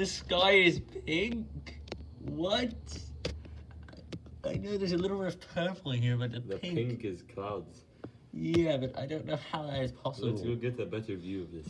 The sky is pink. What? I know there's a little bit of purple in here, but the, The pink. pink is clouds. Yeah, but I don't know how that is possible. Let's go get a better view of this.